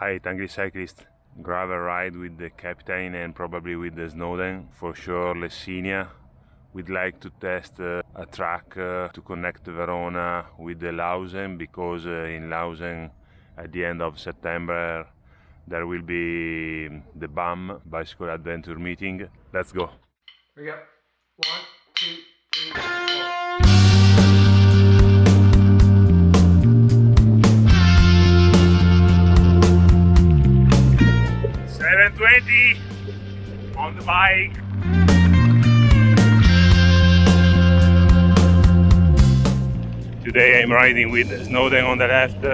Hi Tangri cyclist. Gravel ride with the captain and probably with the Snowden. For sure Lessinia. We'd like to test uh, a track uh, to connect Verona with the Lausen because uh, in Lausen at the end of September there will be the BAM Bicycle Adventure meeting. Let's go. Here we go. One, two, on the bike. Today I'm riding with Snowden on the left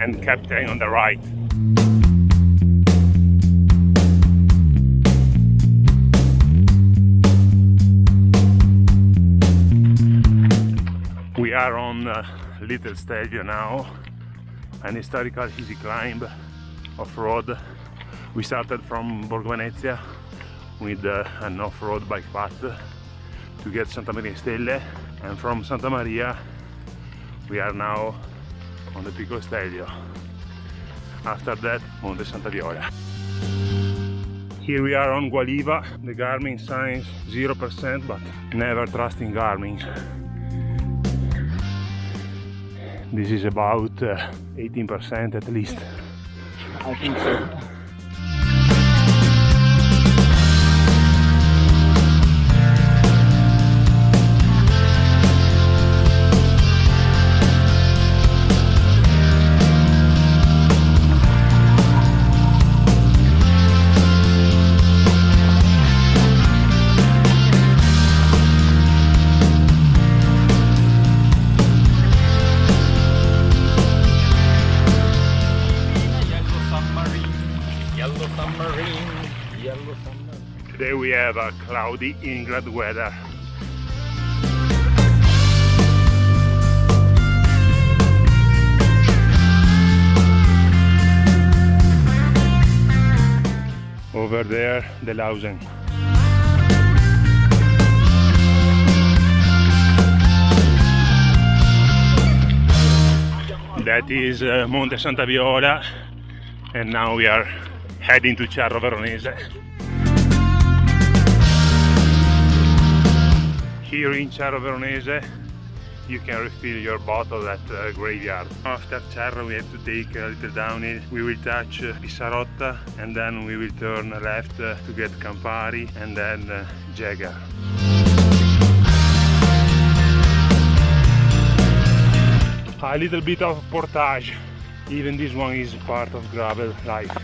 and Captain on the right. We are on uh, Little Stelvio now, an historical easy climb off-road. We started from Borgo Venezia with uh, an off-road bike path to get Santa Maria Stelle and from Santa Maria we are now on the Pico Stelvio. After that, Monte Santa Viola. Here we are on Gualiva, the Garmin signs 0%, but never trusting Garmin. This is about 18% uh, at least. I think so. Today we have a cloudy England weather. Over there, the Lausen. That is uh, Monte Santa Viola and now we are heading to Cerro Veronese. Here in Cerro Veronese you can refill your bottle at uh, graveyard. After Cerro we have to take a little downhill. We will touch uh, Pissarotta and then we will turn left uh, to get Campari and then uh. A little bit of portage. Even this one is part of gravel life.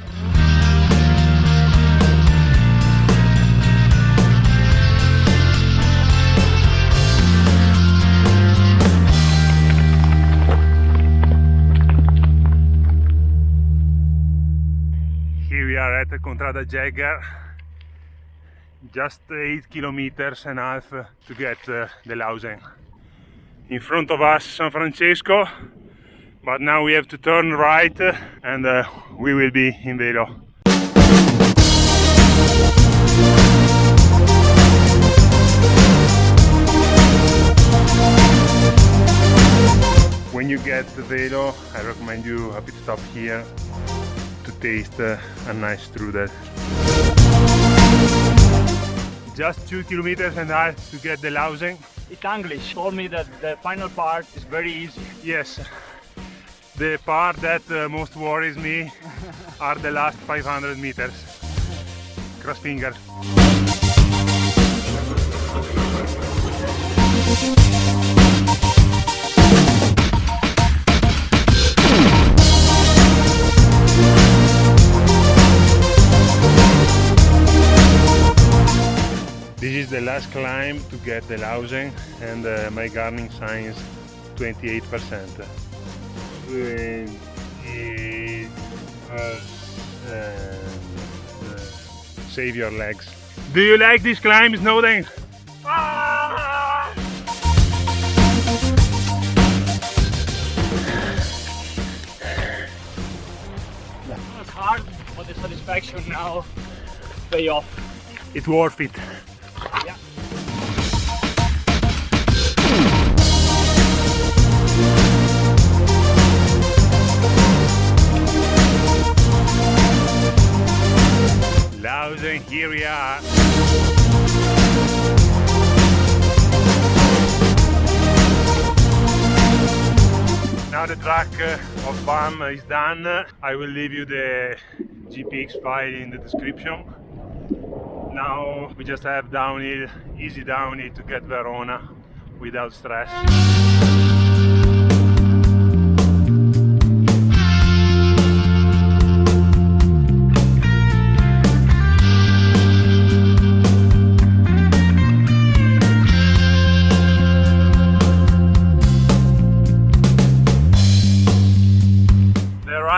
Contrada Jagger, just 8 kilometers and a half to get uh, the Lausen. In front of us San Francesco, but now we have to turn right uh, and uh, we will be in Velo. When you get to Velo, I recommend you a pit stop here to taste uh, a nice strudel. Just two kilometers and a half to get the Lausen. It's English. Told me that the final part is very easy. Yes, the part that uh, most worries me are the last 500 meters. Cross fingers. This is the last climb to get the Lausen and uh, my Garmin signs 28%. 28 Save your legs. Do you like this climb, Snowden? Ah! It was hard, but the satisfaction now pay off. It's worth it. The track uh, of BAM is done. I will leave you the GPX file in the description. Now we just have downhill, easy downhill to get Verona without stress.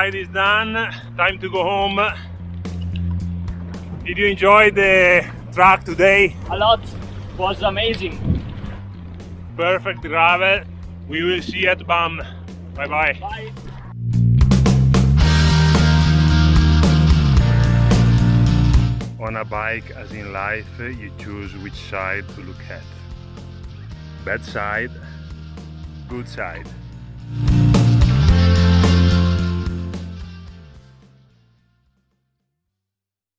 Ride is done, time to go home. Did you enjoy the track today? A lot it was amazing. Perfect gravel. We will see you at BAM. Bye bye. Bye. On a bike, as in life, you choose which side to look at. Bad side, good side.